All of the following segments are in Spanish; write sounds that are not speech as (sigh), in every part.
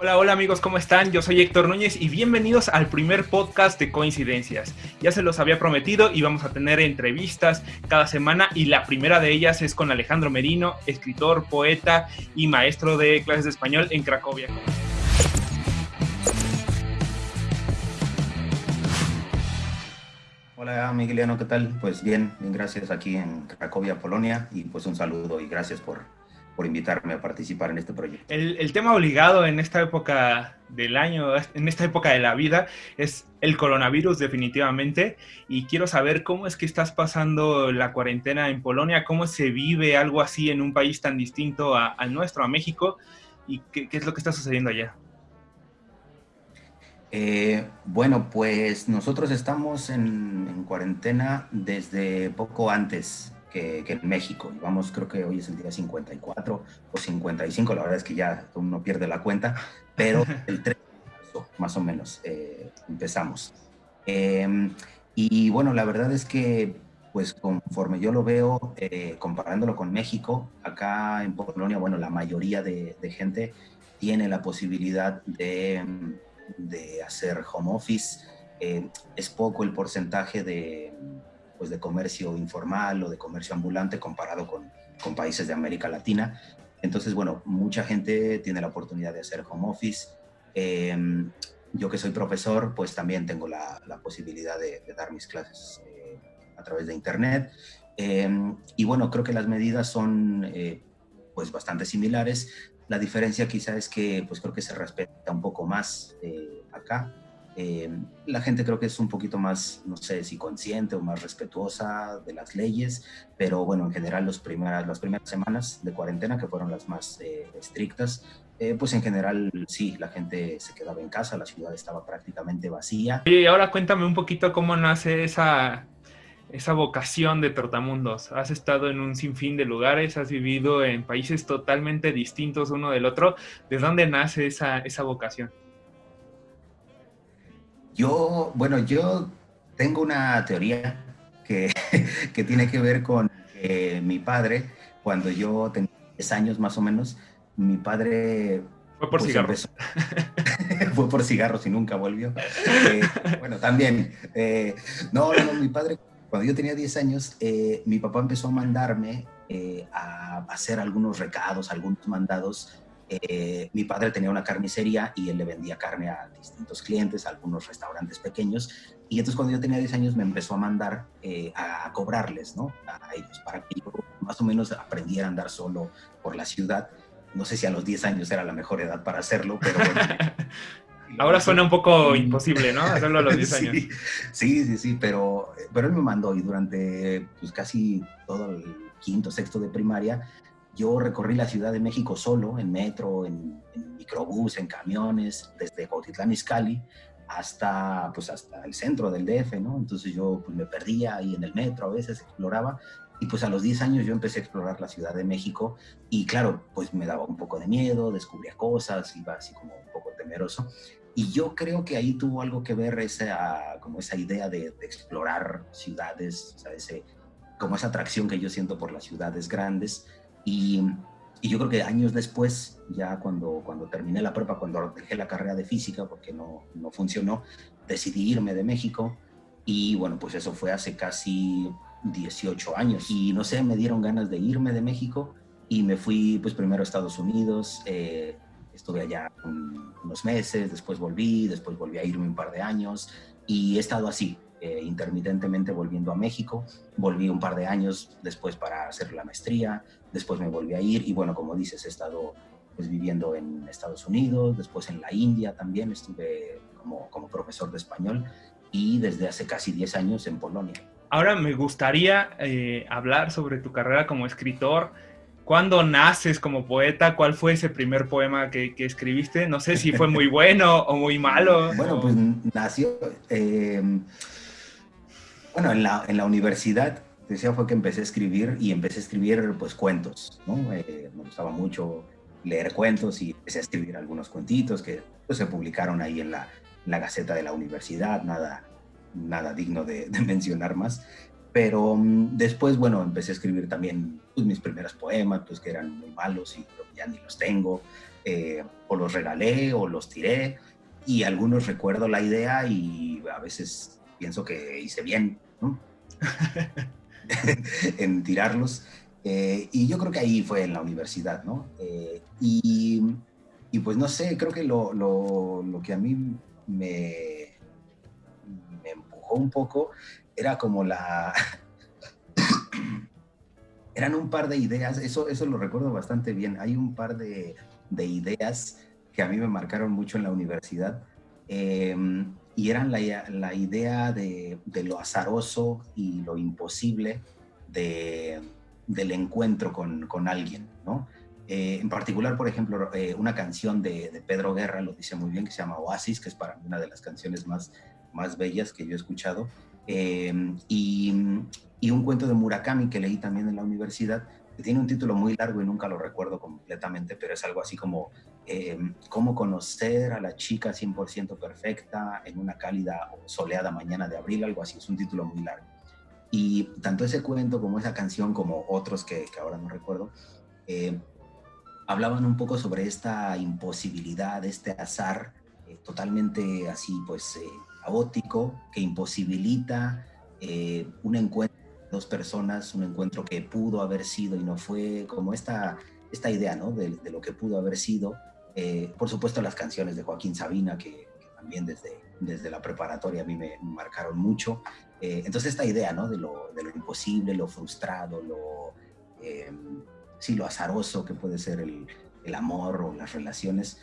Hola, hola amigos, ¿cómo están? Yo soy Héctor Núñez y bienvenidos al primer podcast de Coincidencias. Ya se los había prometido y vamos a tener entrevistas cada semana y la primera de ellas es con Alejandro Merino, escritor, poeta y maestro de clases de español en Cracovia. Hola Migueliano, ¿qué tal? Pues bien, bien, gracias aquí en Cracovia, Polonia y pues un saludo y gracias por por invitarme a participar en este proyecto. El, tema obligado en esta época del año, en esta época de la vida, es el coronavirus definitivamente. Y quiero saber cómo es que estás pasando la cuarentena en Polonia, cómo se vive algo así en un país tan distinto al nuestro, a México, y qué, es lo que está sucediendo allá. Eh, bueno, pues nosotros estamos en, en, cuarentena desde poco antes que, en México. Vamos, creo que hoy es el día 54 o 55, la verdad es que ya uno pierde la cuenta, pero (laughs) el 3 de marzo, más o menos, eh, empezamos. Em, y bueno, la verdad es que, pues conforme yo lo veo, eh, comparándolo con México, acá en Polonia, bueno, la mayoría de, gente tiene la posibilidad de, de hacer home office. Eh, es poco el porcentaje de, pues, de comercio informal o de comercio ambulante comparado con, con países de América Latina. Entonces, bueno, mucha gente tiene la oportunidad de hacer home office. Em, yo que soy profesor, pues también tengo la, la posibilidad de, dar mis clases eh, a través de Internet. Em, y bueno, creo que las medidas son eh, pues bastante similares. La diferencia quizá es que pues creo que se respeta un poco más eh, acá. Eh, la gente creo que es un poquito más, no sé si consciente o más respetuosa de las leyes, pero bueno, en general las primeras semanas de cuarentena, que fueron las más eh, estrictas, eh, pues en general sí, la gente se quedaba en casa, la ciudad estaba prácticamente vacía. Y ahora cuéntame un poquito cómo nace esa, esa vocación de Tortamundos. Has estado en un sinfín de lugares, has vivido en países totalmente distintos uno del otro. ¿De dónde nace esa, esa vocación? Yo, bueno, yo tengo una teoría que, (laughs) que tiene que ver con mi padre, cuando yo tenía 10 años más o menos, mi padre... Fue por pues, cigarros. (laughs) fue por cigarros y nunca volvió. Eh, bueno, también. Eh, no, no, mi padre, cuando yo tenía 10 años, eh, mi papá empezó a mandarme a hacer algunos recados, algunos mandados eh, mi padre tenía una carnicería y él le vendía carne a distintos clientes, a algunos restaurantes pequeños. Y entonces cuando yo tenía 10 años me empezó a mandar eh, a, cobrarles, ¿no? A ellos, para que yo más o menos aprendiera a andar solo por la ciudad. No sé si a los 10 años era la mejor edad para hacerlo, pero bueno. (laughs) Ahora suena un poco imposible, ¿no? Hacerlo a los 10 (laughs) años. Sí, sí, sí, pero, pero él me mandó y durante pues, casi todo el quinto, sexto de primaria, yo recorrí la Ciudad de México solo, en metro, en, microbús, en camiones, desde Cuautitlán Izcalli hasta, pues, hasta el centro del DF, ¿no? Entonces yo pues, me perdía ahí en el metro, a veces exploraba, y pues a los 10 años yo empecé a explorar la Ciudad de México, y claro, pues me daba un poco de miedo, descubría cosas, iba así como un poco temeroso, y yo creo que ahí tuvo algo que ver esa, como esa idea de, explorar ciudades, o sea, ese, como esa atracción que yo siento por las ciudades grandes, y, yo creo que años después, ya cuando, cuando terminé la prepa, cuando dejé la carrera de física porque no, no funcionó, decidí irme de México y bueno, pues eso fue hace casi 18 años. Y no sé, me dieron ganas de irme de México y me fui pues primero a Estados Unidos, eh, estuve allá unos meses, después volví, después volví a irme un par de años y he estado así, eh, intermitentemente volviendo a México. Volví un par de años después para hacer la maestría, después me volví a ir y bueno, como dices, he estado pues, viviendo en Estados Unidos, después en la India también, estuve como, como profesor de español y desde hace casi 10 años en Polonia. Ahora me gustaría eh, hablar sobre tu carrera como escritor. ¿Cuándo naces como poeta? ¿Cuál fue ese primer poema que, que escribiste? No sé si fue muy (laughs) bueno o muy malo. Bueno, pues nació... Eh, bueno, en la, en la universidad, decía, fue que empecé a escribir y empecé a escribir pues cuentos, ¿no? Eh, me gustaba mucho leer cuentos y empecé a escribir algunos cuentitos que pues, se publicaron ahí en la, la Gaceta de la Universidad, nada, nada digno de, mencionar más. Pero mm, después, bueno, empecé a escribir también pues, mis primeros poemas, pues que eran muy malos y ya ni los tengo. Eh, o los regalé o los tiré. Y algunos recuerdo la idea y a veces pienso que hice bien, ¿no? (laughs) (laughs) en tirarlos. Eh, y yo creo que ahí fue en la universidad, ¿no? Eh, y, y, pues no sé, creo que lo, lo, lo que a mí me, me empujó un poco era como la... (coughs) Eran un par de ideas, eso, eso lo recuerdo bastante bien. Hay un par de, de ideas que a mí me marcaron mucho en la universidad. Em, y eran la, la idea de, de, lo azaroso y lo imposible de, del encuentro con, con alguien, ¿no? Eh, en particular, por ejemplo, eh, una canción de, de, Pedro Guerra lo dice muy bien, que se llama Oasis, que es para mí una de las canciones más, más bellas que yo he escuchado. Eh, y, y, un cuento de Murakami que leí también en la universidad, que tiene un título muy largo y nunca lo recuerdo completamente, pero es algo así como eh, cómo conocer a la chica 100% perfecta en una cálida o soleada mañana de abril, algo así, es un título muy largo. Y tanto ese cuento como esa canción, como otros que, que ahora no recuerdo, eh, hablaban un poco sobre esta imposibilidad, este azar eh, totalmente así, pues, eh, caótico, que imposibilita eh, un encuentro de dos personas, un encuentro que pudo haber sido y no fue, como esta, esta idea, ¿no? De, de lo que pudo haber sido. Eh, por supuesto, las canciones de Joaquín Sabina, que, que, también desde, desde la preparatoria a mí me marcaron mucho. Eh, entonces, esta idea, ¿no? De lo, de lo imposible, lo frustrado, lo, eh, sí, lo azaroso que puede ser el, el amor o las relaciones,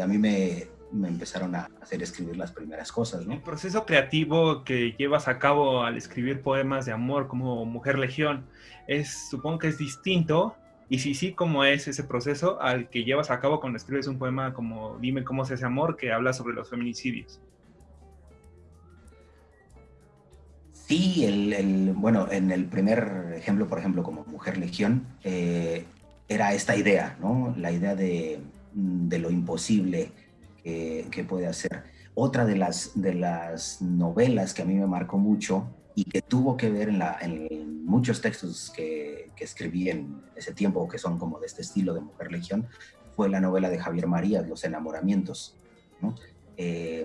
a mí me, me empezaron a hacer escribir las primeras cosas, ¿no? El proceso creativo que llevas a cabo al escribir poemas de amor como Mujer Legión es, supongo que es distinto, y si sí, ¿cómo es ese proceso al que llevas a cabo cuando escribes un poema como Dime cómo se hace amor, que habla sobre los feminicidios? Sí, el, bueno, en el primer ejemplo, por ejemplo, como Mujer Legión, eh, era esta idea, ¿no? La idea de, de lo imposible, que puede hacer. Otra de las, de las novelas que a mí me marcó mucho y que tuvo que ver en, la, en muchos textos que, que, escribí en ese tiempo, que son como de este estilo de Mujer Legión, fue la novela de Javier Marías, Los enamoramientos. ¿no? Eh,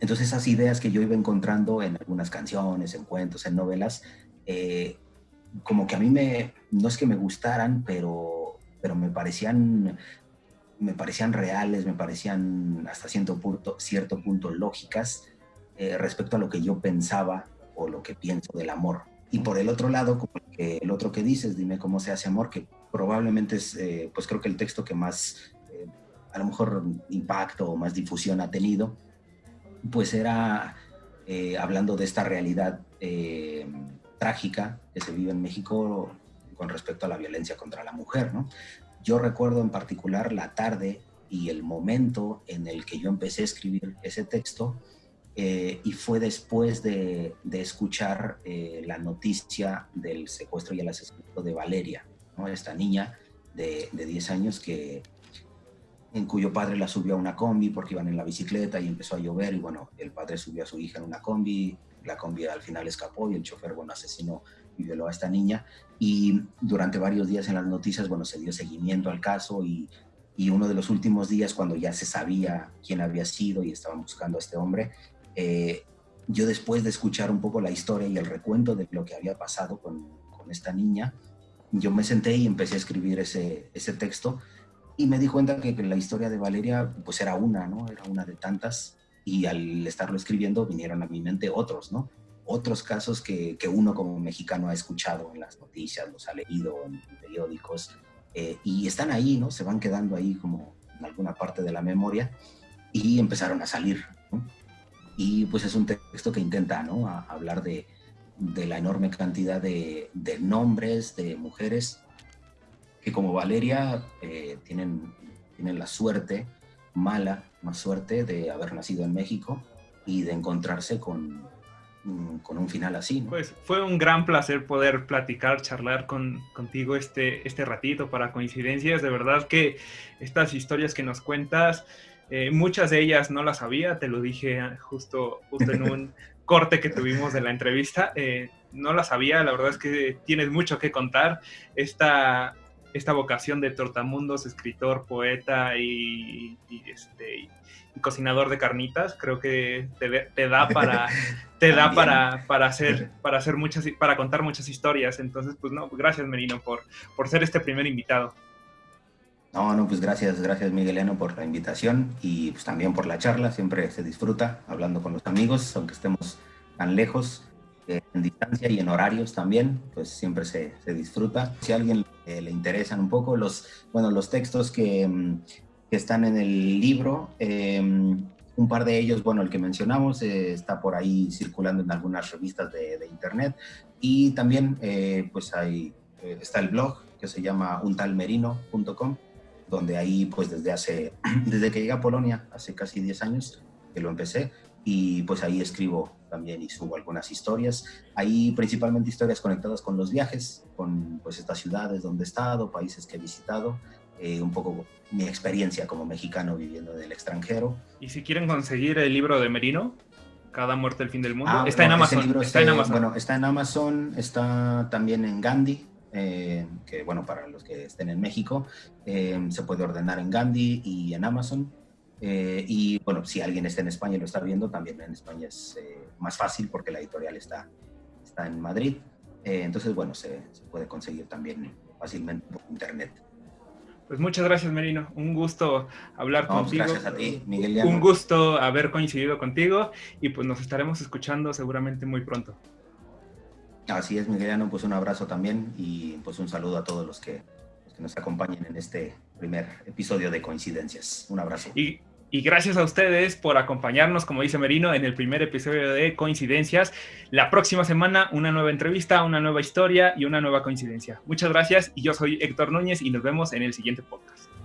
entonces esas ideas que yo iba encontrando en algunas canciones, en cuentos, en novelas, eh, como que a mí me, no es que me gustaran, pero, pero me parecían me parecían reales, me parecían hasta cierto punto, cierto punto lógicas eh, respecto a lo que yo pensaba o lo que pienso del amor. Y por el otro lado, como el, otro que dices, dime cómo se hace amor, que probablemente es, eh, pues creo que el texto que más, eh, a lo mejor impacto o más difusión ha tenido, pues era eh, hablando de esta realidad trágica que se vive en México con respecto a la violencia contra la mujer, ¿no? Yo recuerdo en particular la tarde y el momento en el que yo empecé a escribir ese texto eh, y fue después de, de escuchar eh, la noticia del secuestro y el asesinato de Valeria, ¿no? esta niña de, de 10 años que, en cuyo padre la subió a una combi porque iban en la bicicleta y empezó a llover y bueno, el padre subió a su hija en una combi, la combi al final escapó y el chofer, bueno, asesinó y violó a esta niña. Y durante varios días en las noticias, bueno, se dio seguimiento al caso y, y uno de los últimos días, cuando ya se sabía quién había sido y estaban buscando a este hombre, eh, yo después de escuchar un poco la historia y el recuento de lo que había pasado con, con esta niña, yo me senté y empecé a escribir ese, ese texto y me di cuenta que, que, la historia de Valeria pues era una, ¿no? Era una de tantas y al estarlo escribiendo vinieron a mi mente otros, ¿no? otros casos que, que, uno como mexicano ha escuchado en las noticias, los ha leído en, periódicos, eh, y están ahí, ¿no? Se van quedando ahí como en alguna parte de la memoria y empezaron a salir, ¿no? Y pues es un texto que intenta, ¿no? Hablar de, la enorme cantidad de, nombres de mujeres que como Valeria eh, tienen, tienen la suerte, mala, más suerte de haber nacido en México y de encontrarse con, Mm, con un final así. Pues fue un gran placer poder platicar, charlar con, contigo este, este ratito para coincidencias. De verdad que estas historias que nos cuentas Eh, muchas de ellas no las sabía, te lo dije justo, justo en un (laughs) corte que tuvimos de la entrevista. Eh, no las sabía, la verdad es que tienes mucho que contar. Esta, esta vocación de tortamundos, escritor, poeta y, este, cocinador de carnitas, creo que te, da para te da para, (laughs) para hacer (laughs) para hacer muchas para contar muchas historias. Entonces, pues no, gracias Merino por por ser este primer invitado. No, no, pues gracias, gracias Migueliano por la invitación y pues también por la charla. Siempre se disfruta hablando con los amigos, aunque estemos tan lejos, eh, en distancia y en horarios también, pues siempre se, se disfruta. Si a alguien le interesan un poco los, bueno, los textos que, mm, que están en el libro, em, un par de ellos, bueno, el que mencionamos eh, está por ahí circulando en algunas revistas de, internet y también eh, pues ahí está el blog que se llama untalmerino.com donde ahí pues desde hace, (clears throat) desde que llegué a Polonia, hace casi 10 años que lo empecé, y pues ahí escribo también y subo algunas historias, ahí principalmente historias conectadas con los viajes, con pues estas ciudades donde he estado, países que he visitado, eh, un poco mi experiencia como mexicano viviendo en el extranjero. Y si quieren conseguir el libro de Merino, Cada muerte el fin del mundo, ah, está, en Amazon, está en Amazon. Bueno, está en Amazon, está también en Gandhi, eh, que bueno, para los que estén en México, eh, se puede ordenar en Gandhi y en Amazon. Eh, y bueno, si alguien está en España y lo está viendo, también en España es más fácil porque la editorial está, está en Madrid. entonces, bueno, se, se, puede conseguir también fácilmente por internet. Pues muchas gracias, Merino. Un gusto hablar pues contigo. Gracias a ti, Miguel. Un gusto haber coincidido contigo y pues nos estaremos escuchando seguramente muy pronto. Así es, Migueliano, pues un abrazo también y pues un saludo a todos los que, nos acompañen en este primer episodio de Coincidencias. Un abrazo. Y, y, gracias a ustedes por acompañarnos, como dice Merino, en el primer episodio de Coincidencias. La próxima semana una nueva entrevista, una nueva historia y una nueva coincidencia. Muchas gracias y yo soy Héctor Núñez y nos vemos en el siguiente podcast.